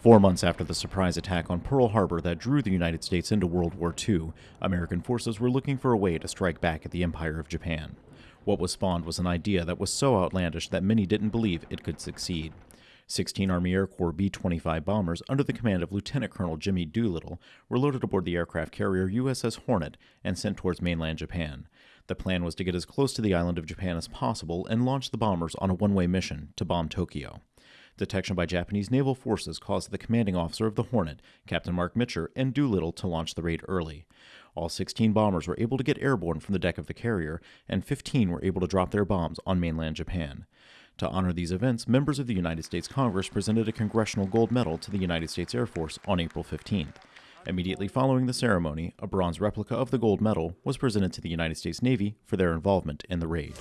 Four months after the surprise attack on Pearl Harbor that drew the United States into World War II, American forces were looking for a way to strike back at the Empire of Japan. What was spawned was an idea that was so outlandish that many didn't believe it could succeed. 16 Army Air Corps B 25 bombers under the command of Lieutenant Colonel Jimmy Doolittle were loaded aboard the aircraft carrier USS Hornet and sent towards mainland Japan. The plan was to get as close to the island of Japan as possible and launch the bombers on a one way mission to bomb Tokyo. Detection by Japanese naval forces caused the commanding officer of the Hornet, Captain Marc Mitscher, and Doolittle to launch the raid early. All 16 bombers were able to get airborne from the deck of the carrier, and 15 were able to drop their bombs on mainland Japan. To honor these events, members of the United States Congress presented a Congressional Gold Medal to the United States Air Force on April 15th. Immediately following the ceremony, a bronze replica of the gold medal was presented to the United States Navy for their involvement in the raid.